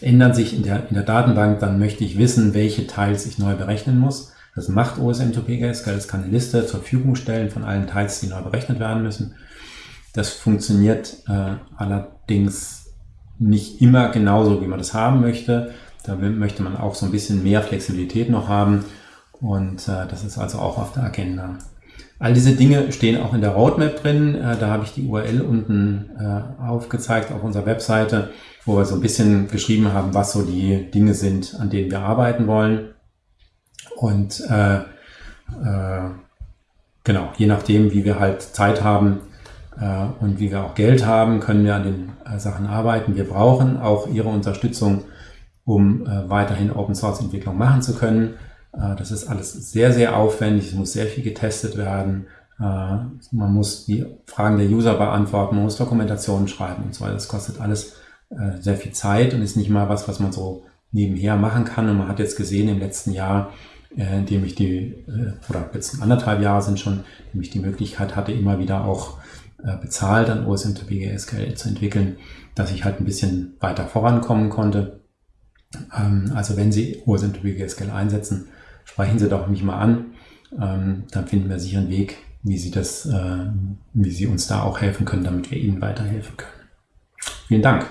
ändern sich in der, in der Datenbank, dann möchte ich wissen, welche Teils ich neu berechnen muss. Das macht OSM2PGS, es kann eine Liste zur Verfügung stellen von allen Teils, die neu berechnet werden müssen. Das funktioniert äh, allerdings nicht immer genauso, wie man das haben möchte. Da möchte man auch so ein bisschen mehr Flexibilität noch haben und äh, das ist also auch auf der Agenda. All diese Dinge stehen auch in der Roadmap drin. Äh, da habe ich die URL unten äh, aufgezeigt auf unserer Webseite, wo wir so ein bisschen geschrieben haben, was so die Dinge sind, an denen wir arbeiten wollen. Und äh, äh, genau, je nachdem, wie wir halt Zeit haben äh, und wie wir auch Geld haben, können wir an den äh, Sachen arbeiten. Wir brauchen auch Ihre Unterstützung, um weiterhin Open Source Entwicklung machen zu können. Äh, das ist alles sehr, sehr aufwendig. Es muss sehr viel getestet werden. Äh, man muss die Fragen der User beantworten. Man muss Dokumentationen schreiben und so weiter. Das kostet alles äh, sehr viel Zeit und ist nicht mal was, was man so nebenher machen kann. Und man hat jetzt gesehen im letzten Jahr, in dem ich die, oder jetzt anderthalb Jahre sind schon, in dem ich die Möglichkeit hatte, immer wieder auch bezahlt an OSM2PG SQL zu entwickeln, dass ich halt ein bisschen weiter vorankommen konnte. Ähm, also wenn Sie OSM2PG SQL einsetzen, sprechen Sie doch mich mal an. Ähm, dann finden wir sicher einen Weg, wie Sie das, äh, wie Sie uns da auch helfen können, damit wir Ihnen weiterhelfen können. Vielen Dank.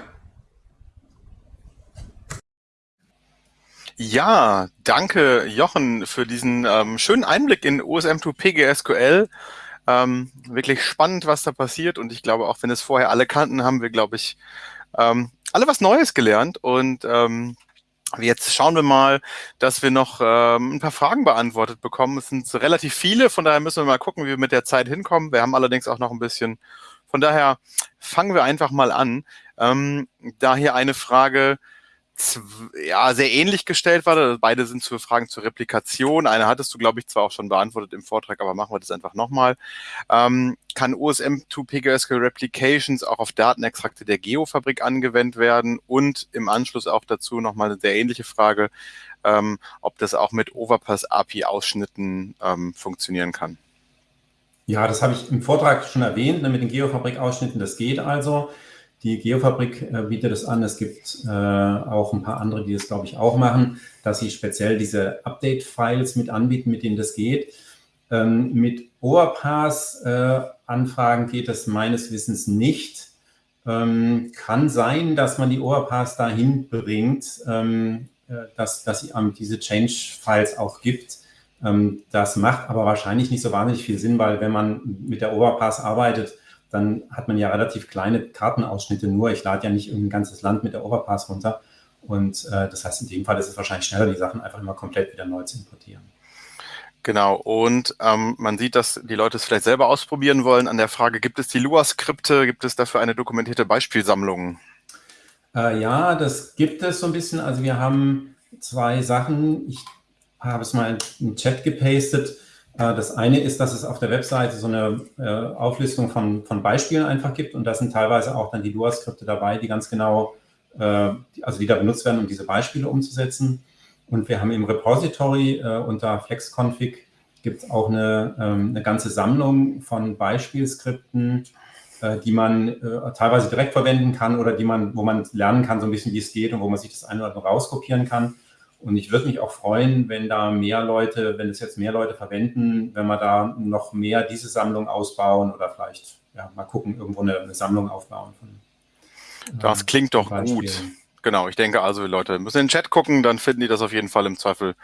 Ja, danke Jochen für diesen ähm, schönen Einblick in OSM2 PGSQL. Ähm, wirklich spannend, was da passiert und ich glaube, auch wenn es vorher alle kannten, haben wir, glaube ich, ähm, alle was Neues gelernt und ähm, Jetzt schauen wir mal, dass wir noch ähm, ein paar Fragen beantwortet bekommen. Es sind relativ viele, von daher müssen wir mal gucken, wie wir mit der Zeit hinkommen. Wir haben allerdings auch noch ein bisschen. Von daher fangen wir einfach mal an. Ähm, da hier eine Frage ja, sehr ähnlich gestellt war. Beide sind zu Fragen zur Replikation. Eine hattest du, glaube ich, zwar auch schon beantwortet im Vortrag, aber machen wir das einfach nochmal. Ähm, kann OSM2 PGSQL Replications auch auf Datenextrakte der Geofabrik angewendet werden? Und im Anschluss auch dazu nochmal eine sehr ähnliche Frage, ähm, ob das auch mit Overpass API Ausschnitten ähm, funktionieren kann.
Ja, das habe ich im Vortrag schon erwähnt, ne, mit den Geofabrik Ausschnitten. Das geht also. Die Geofabrik äh, bietet es an. Es gibt äh, auch ein paar andere, die das, glaube ich, auch machen, dass sie speziell diese Update-Files mit anbieten, mit denen das geht. Ähm, mit OAPAS-Anfragen äh, geht es meines Wissens nicht. Ähm, kann sein, dass man die OAPAS dahin bringt, ähm, äh, dass, dass sie ähm, diese Change-Files auch gibt. Ähm, das macht aber wahrscheinlich nicht so wahnsinnig viel Sinn, weil wenn man mit der OAPAS arbeitet, dann hat man ja relativ kleine Kartenausschnitte nur. Ich lade ja nicht ein ganzes Land mit der Overpass runter. Und äh, das heißt, in dem Fall ist es wahrscheinlich schneller, die Sachen einfach immer komplett wieder neu zu importieren.
Genau, und ähm, man sieht, dass die Leute es vielleicht selber ausprobieren wollen. An der Frage, gibt es die Lua-Skripte, gibt es dafür eine dokumentierte Beispielsammlung?
Äh, ja, das gibt es so ein bisschen. Also wir haben zwei Sachen. Ich habe es mal den Chat gepastet. Äh, das eine ist, dass es auf der Webseite so eine äh, Auflistung von, von Beispielen einfach gibt und da sind teilweise auch dann die Lua-Skripte dabei, die ganz genau, äh, also die da benutzt werden, um diese Beispiele umzusetzen. Und wir haben im Repository unter flexconfig gibt es auch eine, ähm, eine ganze Sammlung von Beispielskripten, die man teilweise direkt verwenden kann oder die man, wo man lernen kann, so ein bisschen, wie es geht und wo man sich das eine oder andere rauskopieren kann. Und ich würde mich auch freuen, wenn da mehr Leute, wenn es jetzt mehr Leute verwenden, wenn wir da noch mehr diese Sammlung ausbauen oder vielleicht ja, mal gucken, irgendwo eine, eine Sammlung aufbauen. Von,
das klingt doch gut. Genau, ich denke also, Leute müssen in den Chat gucken, dann finden die das auf jeden Fall im Zweifel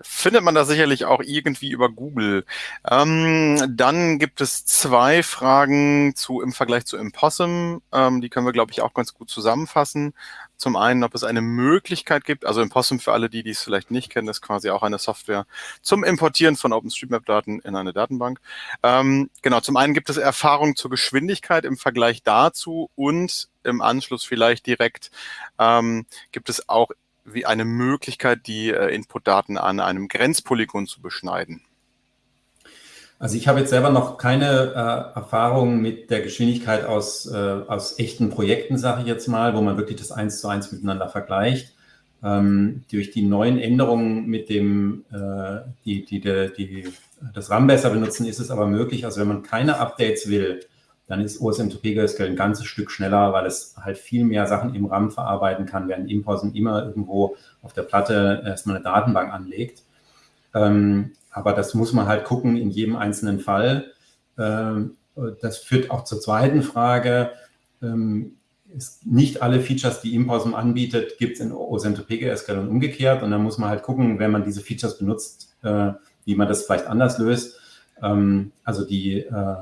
findet man das sicherlich auch irgendwie über Google. Ähm, dann gibt es zwei Fragen zu im Vergleich zu Impossum. Ähm, die können wir, glaube ich, auch ganz gut zusammenfassen. Zum einen, ob es eine Möglichkeit gibt, also Impossum für alle, die dies vielleicht nicht kennen, ist quasi auch eine Software zum Importieren von OpenStreetMap-Daten in eine Datenbank. Ähm, genau, zum einen gibt es Erfahrung zur Geschwindigkeit im Vergleich dazu und im Anschluss vielleicht direkt ähm, gibt es auch wie eine Möglichkeit, die äh, Inputdaten an einem Grenzpolygon zu beschneiden.
Also ich habe jetzt selber noch keine äh, Erfahrung mit der Geschwindigkeit aus, äh, aus echten Projekten, sage ich jetzt mal, wo man wirklich das eins zu eins miteinander vergleicht. Ähm, durch die neuen Änderungen mit dem, äh, die, die, die, die, das RAM besser benutzen, ist es aber möglich, also wenn man keine Updates will, dann ist OSM2P ein ganzes Stück schneller, weil es halt viel mehr Sachen im RAM verarbeiten kann, während Imposen immer irgendwo auf der Platte erstmal eine Datenbank anlegt. Ähm, aber das muss man halt gucken in jedem einzelnen Fall. Ähm, das führt auch zur zweiten Frage. Ähm, nicht alle Features, die Imposum anbietet, gibt es in OSM2PGSQL und umgekehrt. Und dann muss man halt gucken, wenn man diese Features benutzt, äh, wie man das vielleicht anders löst. Ähm, also die, äh,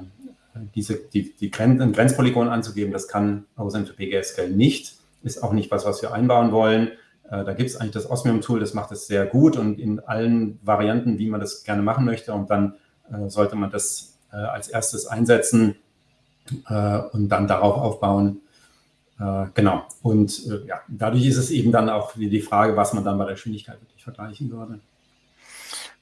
diese, die, die Grenz, Grenzpolygon anzugeben, das kann OSM2PGSQL nicht. Ist auch nicht was, was wir einbauen wollen. Äh, da gibt es eigentlich das Osmium-Tool, das macht es sehr gut und in allen Varianten, wie man das gerne machen möchte. Und dann äh, sollte man das äh, als erstes einsetzen und dann darauf aufbauen. genau. Und ja, dadurch ist es eben dann auch die Frage, was man dann bei der Geschwindigkeit wirklich vergleichen würde.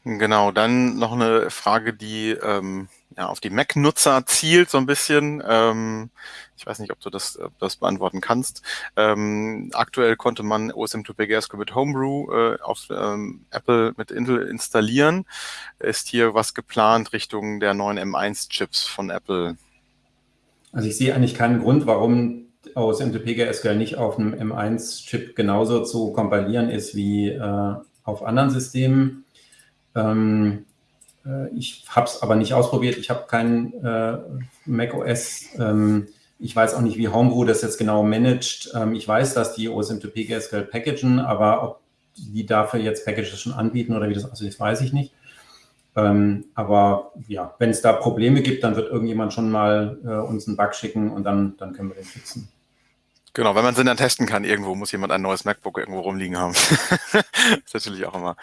Genau, dann noch eine Frage, die ähm, ja, auf die Mac-Nutzer zielt so ein bisschen. Ähm, ich weiß nicht, ob du das, ob das beantworten kannst. Ähm, aktuell konnte man OSM2PGSQL mit Homebrew äh, auf ähm, Apple mit Intel installieren. Ist hier was geplant Richtung der neuen M1-Chips von Apple?
Also ich sehe eigentlich keinen Grund, warum OSM2PGSQL nicht auf einem M1-Chip genauso zu kompilieren ist wie äh, auf anderen Systemen. Ähm, äh, ich habe es aber nicht ausprobiert. Ich habe kein äh, macOS. Ähm, ich weiß auch nicht, wie Homebrew das jetzt genau managt. Ähm, ich weiß, dass die OSM2P GSQL packagen, aber ob die dafür jetzt Packages schon anbieten oder wie das aussieht, das weiß ich nicht. Ähm, aber ja, wenn es da Probleme gibt, dann wird irgendjemand schon mal äh, uns einen Bug schicken und dann, dann können wir den fixen.
Genau, wenn man sie dann testen kann, irgendwo muss jemand ein neues MacBook irgendwo rumliegen haben. *laughs* ist natürlich auch immer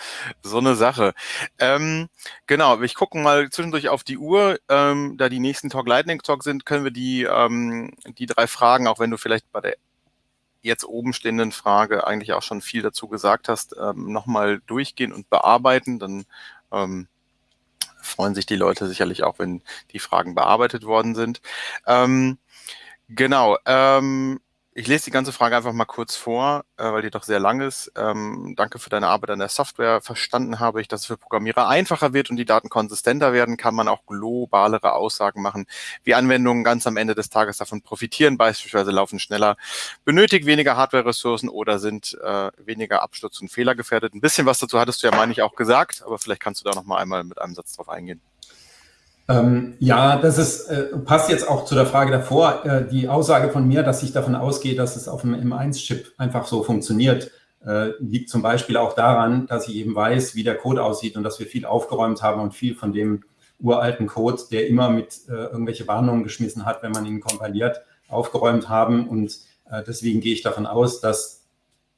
so eine Sache. Ähm, genau, ich gucke mal zwischendurch auf die Uhr. Ähm, da die nächsten Talk Lightning Talk sind, können wir die, ähm, die drei Fragen, auch wenn du vielleicht bei der jetzt oben stehenden Frage eigentlich auch schon viel dazu gesagt hast, ähm, nochmal durchgehen und bearbeiten. Dann ähm, freuen sich die Leute sicherlich auch, wenn die Fragen bearbeitet worden sind. Ähm, genau. Ähm, ich lese die ganze Frage einfach mal kurz vor, äh, weil die doch sehr lang ist. Ähm, danke für deine Arbeit an der Software. Verstanden habe ich, dass es für Programmierer einfacher wird und die Daten konsistenter werden, kann man auch globalere Aussagen machen, wie Anwendungen ganz am Ende des Tages davon profitieren, beispielsweise laufen schneller, benötigt weniger Hardware-Ressourcen oder sind äh, weniger Absturz- und Fehlergefährdet. Ein bisschen was dazu hattest du ja, meine ich, auch gesagt, aber vielleicht kannst du da noch mal einmal mit einem Satz drauf eingehen.
Ähm, ja, das ist, äh, passt jetzt auch zu der Frage davor. Äh, die Aussage von mir, dass ich davon ausgehe, dass es auf dem M1-Chip einfach so funktioniert, äh, liegt zum Beispiel auch daran, dass ich eben weiß, wie der Code aussieht und dass wir viel aufgeräumt haben und viel von dem, uralten Code, der immer mit äh, irgendwelche Warnungen geschmissen hat, wenn man ihn kompiliert, aufgeräumt haben. Und äh, deswegen gehe ich davon aus, dass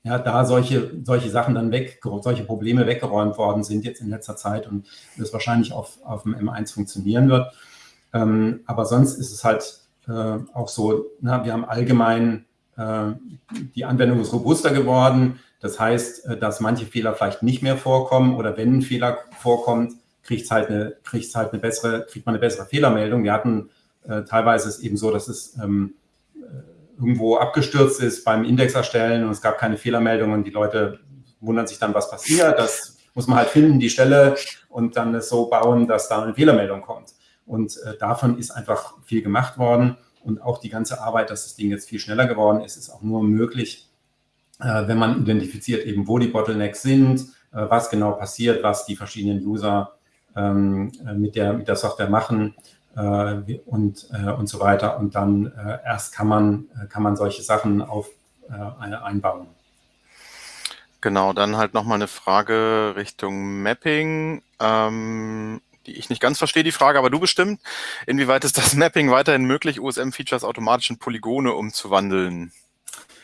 ja, da solche, solche Sachen dann weg, solche Probleme weggeräumt worden sind jetzt in letzter Zeit und das wahrscheinlich auf, auf dem M1 funktionieren wird. Ähm, aber sonst ist es halt äh, auch so, na, wir haben allgemein, äh, die Anwendung ist robuster geworden. Das heißt, äh, dass manche Fehler vielleicht nicht mehr vorkommen oder wenn ein Fehler vorkommt, kriegt halt eine, kriegt halt eine bessere, kriegt man eine bessere Fehlermeldung. Wir hatten äh, teilweise es eben so, dass es ähm, irgendwo abgestürzt ist beim Index erstellen und es gab keine Fehlermeldung und die Leute wundern sich dann, was passiert. Das muss man halt finden, die Stelle und dann es so bauen, dass da eine Fehlermeldung kommt. Und äh, davon ist einfach viel gemacht worden und auch die ganze Arbeit, dass das Ding jetzt viel schneller geworden ist, ist auch nur möglich, äh, wenn man identifiziert eben, wo die Bottlenecks sind, äh, was genau passiert, was die verschiedenen User ähm, äh, mit, der, mit der Software machen und, äh, und so weiter. Und dann äh, erst kann man, kann man solche Sachen auf, einbauen.
Genau, dann halt nochmal eine Frage Richtung Mapping. Ähm, die ich nicht ganz verstehe, die Frage, aber du bestimmt. Inwieweit ist das Mapping weiterhin möglich, USM-Features automatisch in Polygone umzuwandeln?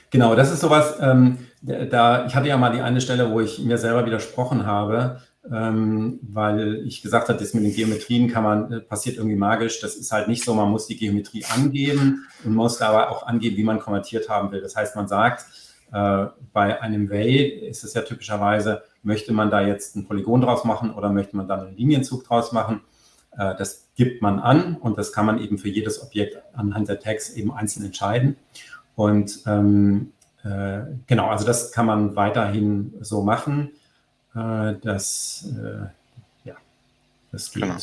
Genau, das ist sowas, ähm, da, ich hatte ja mal die eine Stelle, wo ich mir selber widersprochen habe, ähm, weil ich gesagt habe, das mit den Geometrien kann man, äh, passiert irgendwie magisch. Das ist halt nicht so, man muss die Geometrie angeben und muss aber auch angeben, wie man konvertiert haben will. Das heißt, man sagt, äh, bei einem Way ist es ja typischerweise, möchte man da jetzt ein Polygon draus machen oder möchte man da einen Linienzug draus machen. Äh, das gibt man an und das kann man eben für jedes Objekt anhand der Tags eben einzeln entscheiden. Und ähm, äh, genau, also das kann man weiterhin so machen. Äh, das, äh, ja, das geht. Genau.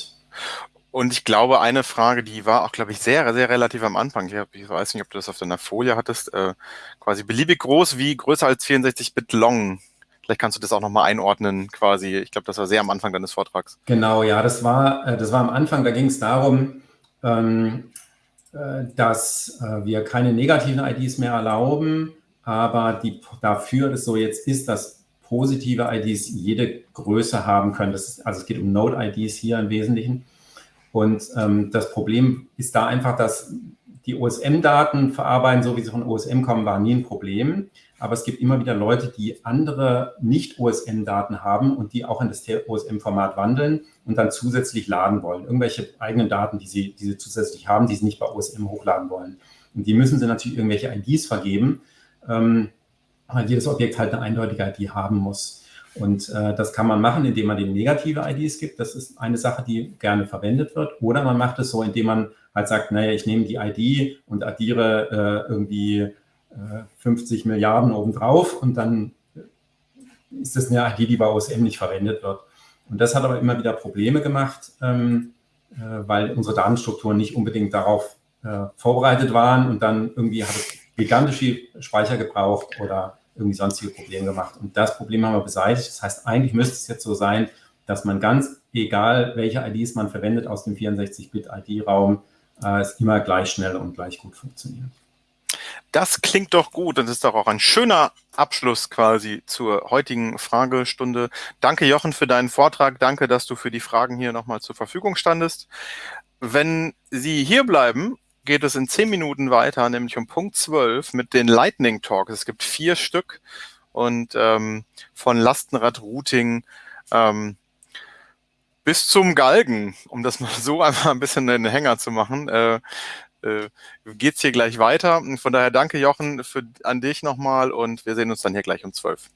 Und ich glaube, eine Frage, die war auch, glaube ich, sehr, sehr relativ am Anfang. Ich, hab, ich weiß nicht, ob du das auf deiner Folie hattest. Äh, quasi beliebig groß wie größer als 64-Bit long. Vielleicht kannst du das auch nochmal einordnen, quasi. Ich glaube, das war sehr am Anfang deines Vortrags.
Genau, ja, das war, äh, das war am Anfang. Da ging es darum, ähm, äh, dass äh, wir keine negativen IDs mehr erlauben, aber die, dafür es so jetzt ist, dass positive IDs jede Größe haben können. Ist, also es geht um Node-IDs hier im Wesentlichen. Und ähm, das Problem ist da einfach, dass die OSM-Daten verarbeiten, so wie sie von OSM kommen, war nie ein Problem. Aber es gibt immer wieder Leute, die andere Nicht-OSM-Daten haben und die auch in das OSM-Format wandeln und dann zusätzlich laden wollen. Irgendwelche eigenen Daten, die sie, die sie zusätzlich haben, die sie nicht bei OSM hochladen wollen. Und die müssen sie natürlich irgendwelche IDs vergeben. Ähm, jedes Objekt halt eine eindeutige ID haben muss. Und äh, das kann man machen, indem man dem negative IDs gibt. Das ist eine Sache, die gerne verwendet wird. Oder man macht es so, indem man halt sagt, naja, ich nehme die ID und addiere äh, irgendwie äh, 50 Milliarden obendrauf und dann ist das eine ID, die bei OSM nicht verwendet wird. Und das hat aber immer wieder Probleme gemacht, ähm, äh, weil unsere Datenstrukturen nicht unbedingt darauf äh, vorbereitet waren und dann irgendwie hat es gigantische Speicher gebraucht oder irgendwie sonstige Probleme gemacht. Und das Problem haben wir beseitigt. Das heißt, eigentlich müsste es jetzt so sein, dass man ganz egal, welche IDs man verwendet aus dem 64-Bit-ID-Raum, äh, es immer gleich schnell und gleich gut funktioniert.
Das klingt doch gut und ist doch auch ein schöner Abschluss quasi zur heutigen Fragestunde. Danke, Jochen, für deinen Vortrag. Danke, dass du für die Fragen hier nochmal zur Verfügung standest. Wenn Sie hier bleiben geht es in zehn Minuten weiter, nämlich um Punkt 12 mit den Lightning Talks. Es gibt vier Stück und ähm, von Lastenrad-Routing ähm, bis zum Galgen, um das *laughs* mal so einfach ein bisschen einen Hänger zu machen, äh, äh, geht hier gleich weiter. Von daher danke Jochen für, an dich nochmal und wir sehen uns dann hier gleich um 12.